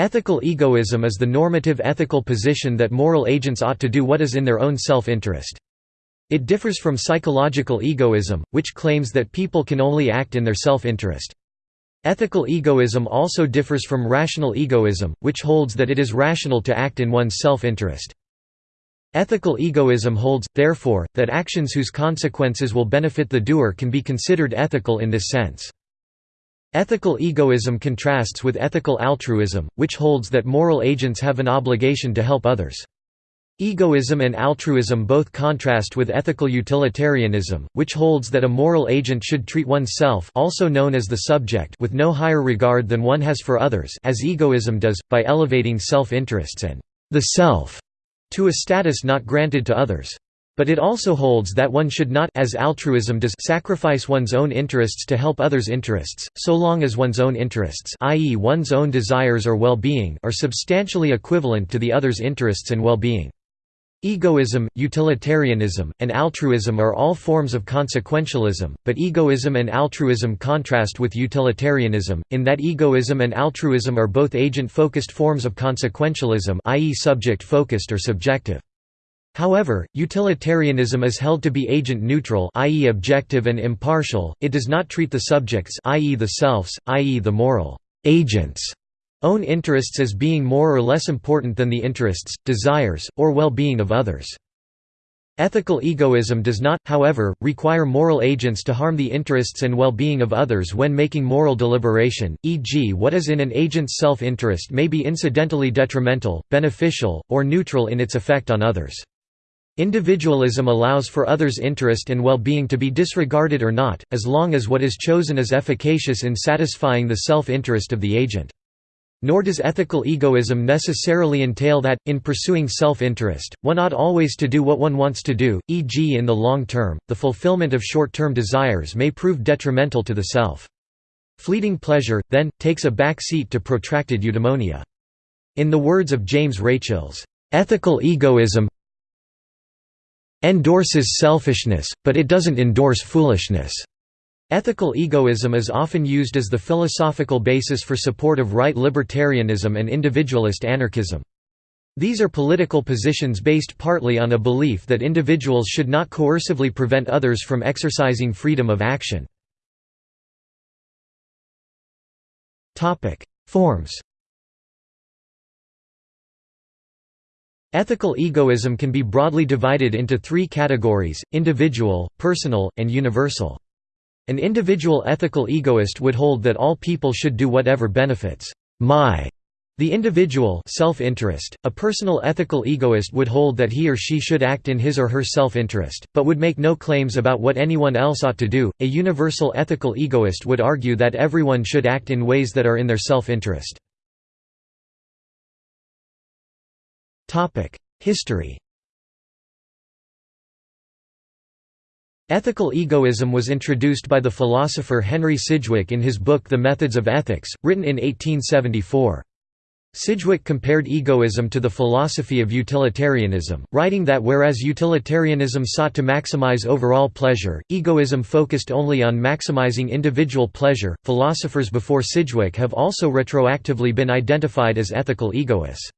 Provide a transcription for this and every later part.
Ethical egoism is the normative ethical position that moral agents ought to do what is in their own self-interest. It differs from psychological egoism, which claims that people can only act in their self-interest. Ethical egoism also differs from rational egoism, which holds that it is rational to act in one's self-interest. Ethical egoism holds, therefore, that actions whose consequences will benefit the doer can be considered ethical in this sense. Ethical egoism contrasts with ethical altruism, which holds that moral agents have an obligation to help others. Egoism and altruism both contrast with ethical utilitarianism, which holds that a moral agent should treat oneself also known as the subject with no higher regard than one has for others as egoism does, by elevating self-interests and the self to a status not granted to others. But it also holds that one should not as altruism does sacrifice one's own interests to help others' interests, so long as one's own interests i.e. one's own desires or well-being are substantially equivalent to the other's interests and well-being. Egoism, utilitarianism, and altruism are all forms of consequentialism, but egoism and altruism contrast with utilitarianism, in that egoism and altruism are both agent-focused forms of consequentialism i.e. subject-focused or subjective. However, utilitarianism is held to be agent-neutral i.e. objective and impartial, it does not treat the subjects i.e. the selves, i.e. the moral agents own interests as being more or less important than the interests, desires, or well-being of others. Ethical egoism does not, however, require moral agents to harm the interests and well-being of others when making moral deliberation, e.g. what is in an agent's self-interest may be incidentally detrimental, beneficial, or neutral in its effect on others. Individualism allows for others' interest and well-being to be disregarded or not, as long as what is chosen is efficacious in satisfying the self-interest of the agent. Nor does ethical egoism necessarily entail that, in pursuing self-interest, one ought always to do what one wants to do, e.g. in the long term, the fulfillment of short-term desires may prove detrimental to the self. Fleeting pleasure, then, takes a back seat to protracted eudaimonia. In the words of James Rachels, "...ethical egoism endorses selfishness, but it doesn't endorse foolishness." Ethical egoism is often used as the philosophical basis for support of right libertarianism and individualist anarchism. These are political positions based partly on a belief that individuals should not coercively prevent others from exercising freedom of action. Forms Ethical egoism can be broadly divided into three categories, individual, personal, and universal. An individual ethical egoist would hold that all people should do whatever benefits my the individual self-interest, a personal ethical egoist would hold that he or she should act in his or her self-interest, but would make no claims about what anyone else ought to do. A universal ethical egoist would argue that everyone should act in ways that are in their self-interest. History Ethical egoism was introduced by the philosopher Henry Sidgwick in his book The Methods of Ethics, written in 1874. Sidgwick compared egoism to the philosophy of utilitarianism, writing that whereas utilitarianism sought to maximize overall pleasure, egoism focused only on maximizing individual pleasure. Philosophers before Sidgwick have also retroactively been identified as ethical egoists.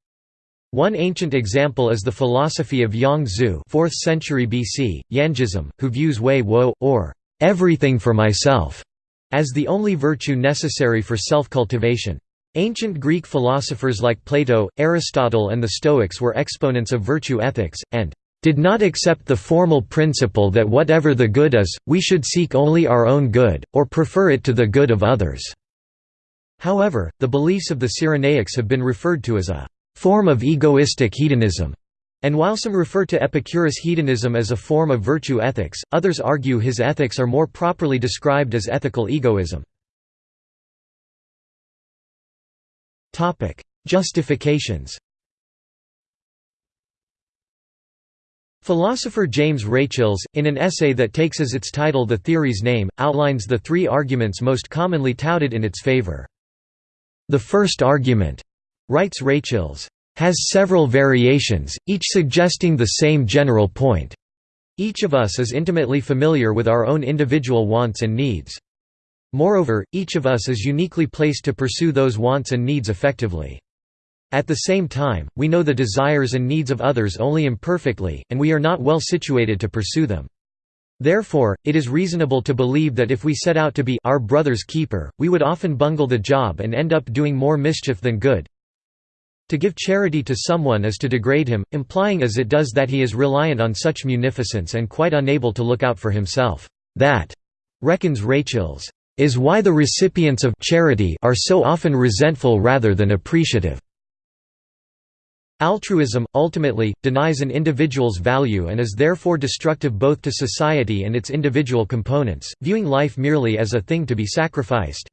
One ancient example is the philosophy of Yang Zhu 4th century BC, Yangism, who views wei wo, or everything for myself, as the only virtue necessary for self-cultivation. Ancient Greek philosophers like Plato, Aristotle and the Stoics were exponents of virtue ethics, and did not accept the formal principle that whatever the good is, we should seek only our own good, or prefer it to the good of others." However, the beliefs of the Cyrenaics have been referred to as a form of egoistic hedonism. And while some refer to Epicurus' hedonism as a form of virtue ethics, others argue his ethics are more properly described as ethical egoism. Justifications Philosopher James Rachels, in an essay that takes as its title the theory's name, outlines the three arguments most commonly touted in its favor. The first argument Writes Rachels, has several variations, each suggesting the same general point. Each of us is intimately familiar with our own individual wants and needs. Moreover, each of us is uniquely placed to pursue those wants and needs effectively. At the same time, we know the desires and needs of others only imperfectly, and we are not well situated to pursue them. Therefore, it is reasonable to believe that if we set out to be our brother's keeper, we would often bungle the job and end up doing more mischief than good. To give charity to someone is to degrade him, implying as it does that he is reliant on such munificence and quite unable to look out for himself. That, reckons Rachels, is why the recipients of charity are so often resentful rather than appreciative. Altruism, ultimately, denies an individual's value and is therefore destructive both to society and its individual components, viewing life merely as a thing to be sacrificed.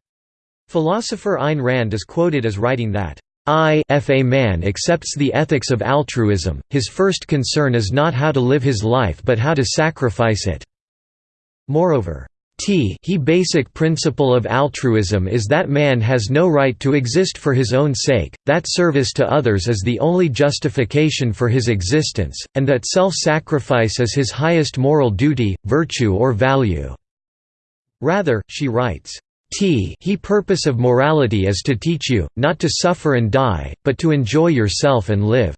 Philosopher Ayn Rand is quoted as writing that, I if a man accepts the ethics of altruism, his first concern is not how to live his life but how to sacrifice it. Moreover, T he basic principle of altruism is that man has no right to exist for his own sake, that service to others is the only justification for his existence, and that self-sacrifice is his highest moral duty, virtue or value." Rather, she writes, T he purpose of morality is to teach you, not to suffer and die, but to enjoy yourself and live.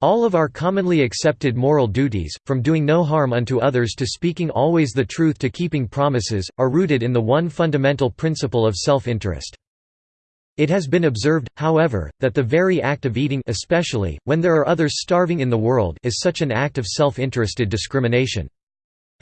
All of our commonly accepted moral duties, from doing no harm unto others to speaking always the truth to keeping promises, are rooted in the one fundamental principle of self-interest. It has been observed, however, that the very act of eating especially, when there are others starving in the world is such an act of self-interested discrimination.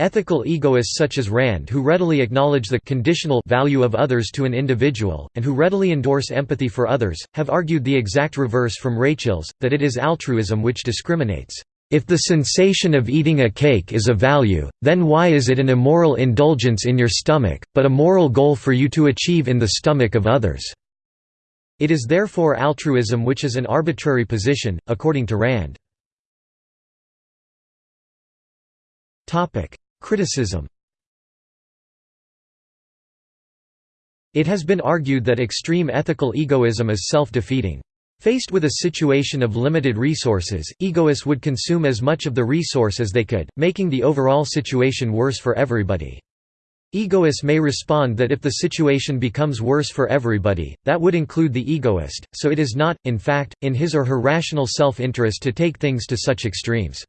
Ethical egoists such as Rand who readily acknowledge the conditional value of others to an individual, and who readily endorse empathy for others, have argued the exact reverse from Rachels, that it is altruism which discriminates. If the sensation of eating a cake is a value, then why is it an immoral indulgence in your stomach, but a moral goal for you to achieve in the stomach of others? It is therefore altruism which is an arbitrary position, according to Rand. Criticism It has been argued that extreme ethical egoism is self-defeating. Faced with a situation of limited resources, egoists would consume as much of the resource as they could, making the overall situation worse for everybody. Egoists may respond that if the situation becomes worse for everybody, that would include the egoist, so it is not, in fact, in his or her rational self-interest to take things to such extremes.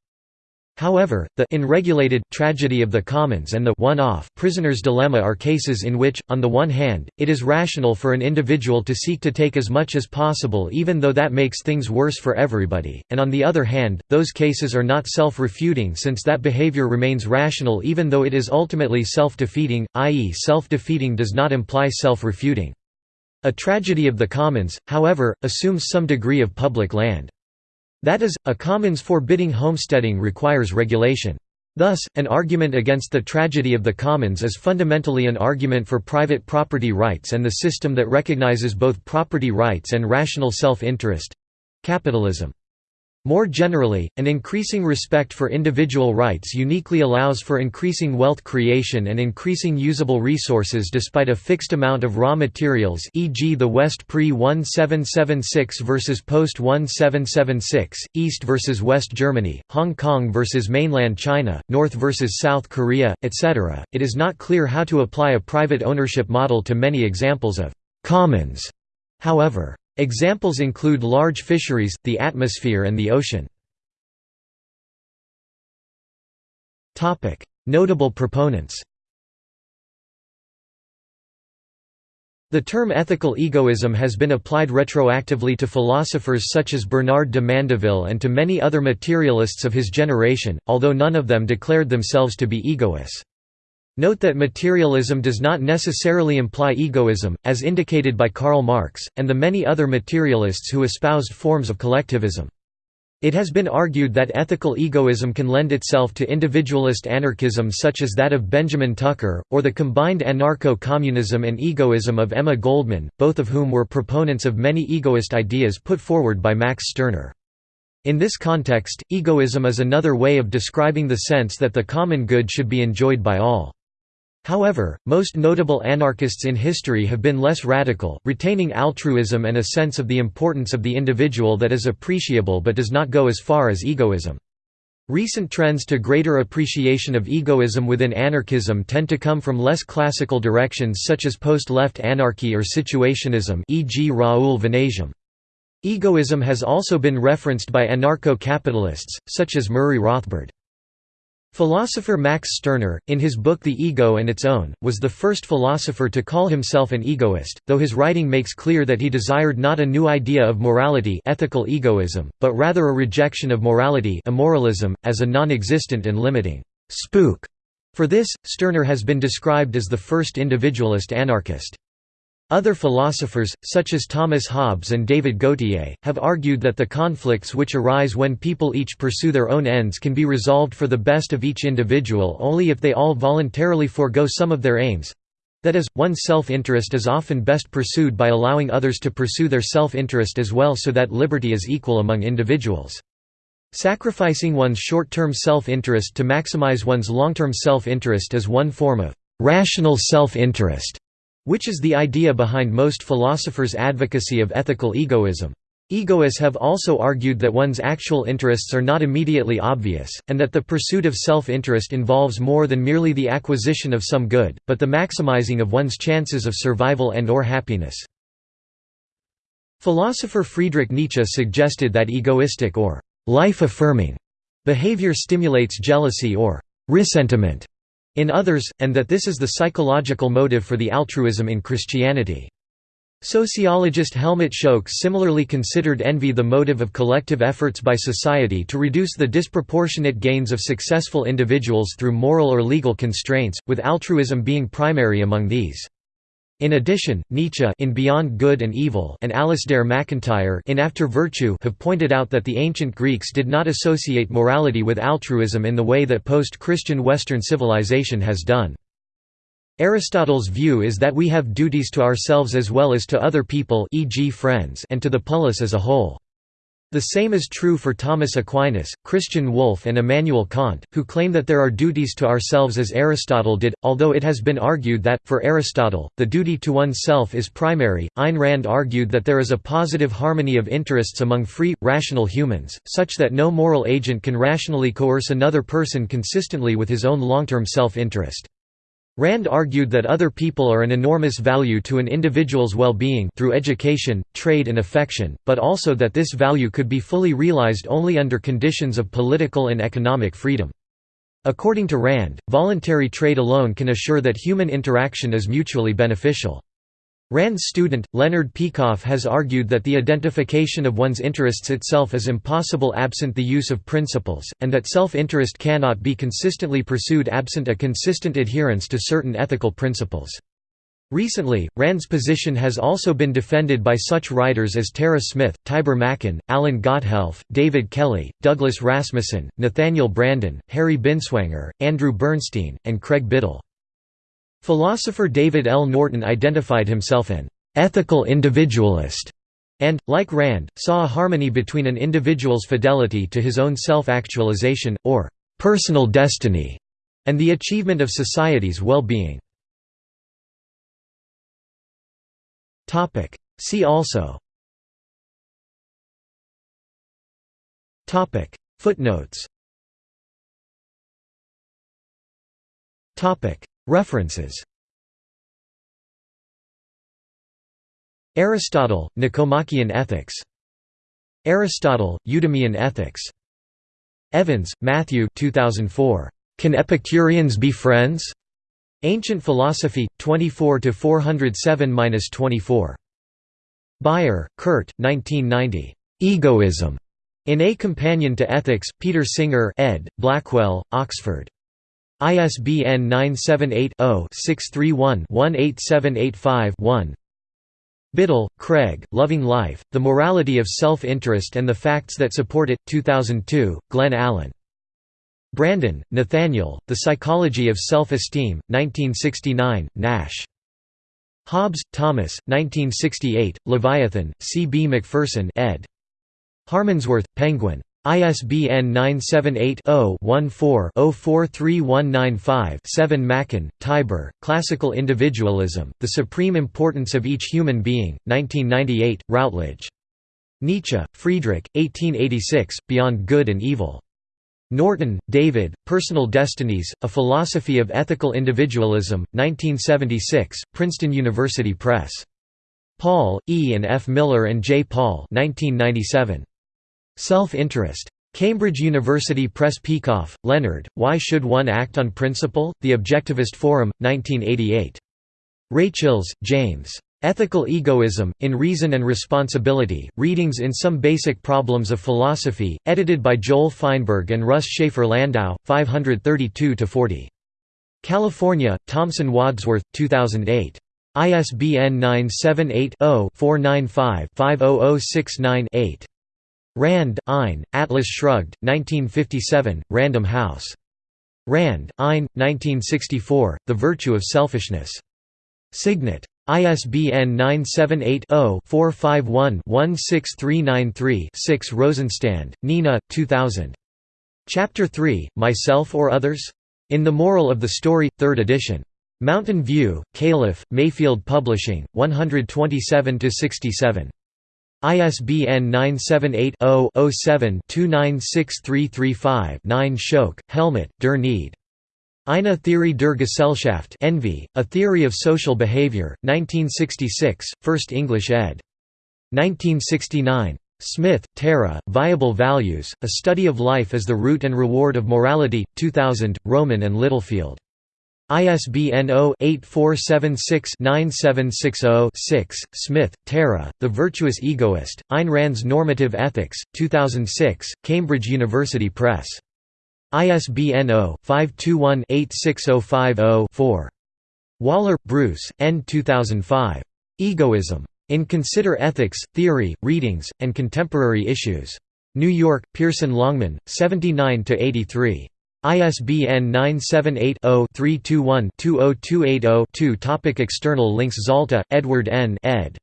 However, the unregulated tragedy of the commons and the one-off prisoner's dilemma are cases in which, on the one hand, it is rational for an individual to seek to take as much as possible even though that makes things worse for everybody, and on the other hand, those cases are not self-refuting since that behavior remains rational even though it is ultimately self-defeating, i.e. self-defeating does not imply self-refuting. A tragedy of the commons, however, assumes some degree of public land. That is, a commons forbidding homesteading requires regulation. Thus, an argument against the tragedy of the commons is fundamentally an argument for private property rights and the system that recognizes both property rights and rational self-interest—capitalism. More generally, an increasing respect for individual rights uniquely allows for increasing wealth creation and increasing usable resources despite a fixed amount of raw materials e.g. the West pre-1776 versus post-1776, East versus West Germany, Hong Kong versus mainland China, North versus South Korea, etc. It is not clear how to apply a private ownership model to many examples of «commons», however. Examples include large fisheries, the atmosphere and the ocean. Notable proponents The term ethical egoism has been applied retroactively to philosophers such as Bernard de Mandeville and to many other materialists of his generation, although none of them declared themselves to be egoists. Note that materialism does not necessarily imply egoism, as indicated by Karl Marx, and the many other materialists who espoused forms of collectivism. It has been argued that ethical egoism can lend itself to individualist anarchism such as that of Benjamin Tucker, or the combined anarcho-communism and egoism of Emma Goldman, both of whom were proponents of many egoist ideas put forward by Max Stirner. In this context, egoism is another way of describing the sense that the common good should be enjoyed by all. However, most notable anarchists in history have been less radical, retaining altruism and a sense of the importance of the individual that is appreciable but does not go as far as egoism. Recent trends to greater appreciation of egoism within anarchism tend to come from less classical directions such as post-left anarchy or situationism e.g. Raoul Vaneigem. Egoism has also been referenced by anarcho-capitalists, such as Murray Rothbard. Philosopher Max Stirner, in his book The Ego and Its Own, was the first philosopher to call himself an egoist, though his writing makes clear that he desired not a new idea of morality ethical egoism, but rather a rejection of morality immoralism, as a non-existent and limiting «spook». For this, Stirner has been described as the first individualist anarchist. Other philosophers, such as Thomas Hobbes and David Gauthier, have argued that the conflicts which arise when people each pursue their own ends can be resolved for the best of each individual only if they all voluntarily forego some of their aims. That is, one's self-interest is often best pursued by allowing others to pursue their self-interest as well so that liberty is equal among individuals. Sacrificing one's short-term self-interest to maximize one's long-term self-interest is one form of rational self-interest which is the idea behind most philosophers' advocacy of ethical egoism. Egoists have also argued that one's actual interests are not immediately obvious, and that the pursuit of self-interest involves more than merely the acquisition of some good, but the maximizing of one's chances of survival and or happiness. Philosopher Friedrich Nietzsche suggested that egoistic or life-affirming behavior stimulates jealousy or ressentiment in others, and that this is the psychological motive for the altruism in Christianity. Sociologist Helmut Schoeck similarly considered envy the motive of collective efforts by society to reduce the disproportionate gains of successful individuals through moral or legal constraints, with altruism being primary among these. In addition, Nietzsche in Beyond Good and Evil and Alasdair MacIntyre in After Virtue have pointed out that the ancient Greeks did not associate morality with altruism in the way that post-Christian Western civilization has done. Aristotle's view is that we have duties to ourselves as well as to other people e.g. friends and to the polis as a whole. The same is true for Thomas Aquinas, Christian Wolff and Immanuel Kant, who claim that there are duties to ourselves as Aristotle did, although it has been argued that, for Aristotle, the duty to oneself is primary. Ayn Rand argued that there is a positive harmony of interests among free, rational humans, such that no moral agent can rationally coerce another person consistently with his own long-term self-interest. Rand argued that other people are an enormous value to an individual's well-being through education, trade and affection, but also that this value could be fully realized only under conditions of political and economic freedom. According to Rand, voluntary trade alone can assure that human interaction is mutually beneficial. Rand's student, Leonard Peikoff has argued that the identification of one's interests itself is impossible absent the use of principles, and that self-interest cannot be consistently pursued absent a consistent adherence to certain ethical principles. Recently, Rand's position has also been defended by such writers as Tara Smith, Tibor Machan, Alan Gotthelf, David Kelley, Douglas Rasmussen, Nathaniel Branden, Harry Binswanger, Andrew Bernstein, and Craig Biddle. Philosopher David L. Norton identified himself an ethical individualist and, like Rand, saw a harmony between an individual's fidelity to his own self-actualization, or personal destiny, and the achievement of society's well-being. See also. Footnotes References Aristotle, Nicomachean Ethics. Aristotle, Eudemian Ethics. Evans, Matthew 2004. Can Epicureans be friends? Ancient Philosophy, 24 407-24. Baier, Kurt, 1990. Egoism. In A Companion to Ethics, Peter Singer ed., Blackwell, Oxford. ISBN 978-0-631-18785-1 Biddle, Craig, Loving Life, The Morality of Self-Interest and the Facts That Support It, 2002, Glen Allen. Branden, Nathaniel, The Psychology of Self-Esteem, 1969, Nash. Hobbes, Thomas, 1968, Leviathan, C. B. Macpherson ed. Harmondsworth, Penguin. ISBN 978-0-14-043195-7 Machan, Tibor, Classical Individualism, The Supreme Importance of Each Human Being, 1998, Routledge. Nietzsche, Friedrich, 1886, Beyond Good and Evil. Norton, David, Personal Destinies, A Philosophy of Ethical Individualism, 1976, Princeton University Press. Paul, E. and F. Miller and J. Paul 1997. Self-interest. Cambridge University Press Peikoff, Leonard, Why Should One Act on Principle? The Objectivist Forum, 1988. Rachels, James. Ethical Egoism, In Reason and Responsibility, Readings in Some Basic Problems of Philosophy, edited by Joel Feinberg and Russ Shafer Landau, 532–40. California, Thomson Wadsworth, 2008. ISBN 978 0 495 50069 8. Rand, Ayn, Atlas Shrugged, 1957, Random House. Rand, Ayn, 1964, The Virtue of Selfishness. Signet. ISBN 978-0-451-16393-6 Rosenstand, Nina, 2000. Chapter 3, Myself or Others? In the Moral of the Story, 3rd edition. Mountain View, Calif., Mayfield Publishing, 127–67. ISBN 978 0 7 296335 9 Schoeck, Helmut, Der Need. Eine Theorie der Gesellschaft Envy, A Theory of Social Behavior, 1966, First English ed. 1969. Smith, Tara, Viable Values, A Study of Life as the Root and Reward of Morality, 2000, Rowman and Littlefield. ISBN 0-8476-9760-6, Smith, Tara, The Virtuous Egoist, Ayn Rand's Normative Ethics, 2006, Cambridge University Press. ISBN 0-521-86050-4. Waller, Bruce, N. 2005. Egoism. In Consider Ethics, Theory, Readings, and Contemporary Issues. New York, Pearson Longman, 79–83. ISBN 978-0-321-20280-2 Topic External links Zalta, Edward N. ed.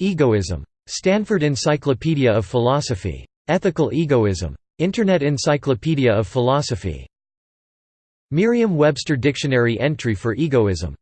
Egoism. Stanford Encyclopedia of Philosophy. Ethical Egoism. Internet Encyclopedia of Philosophy. Merriam-Webster Dictionary entry for egoism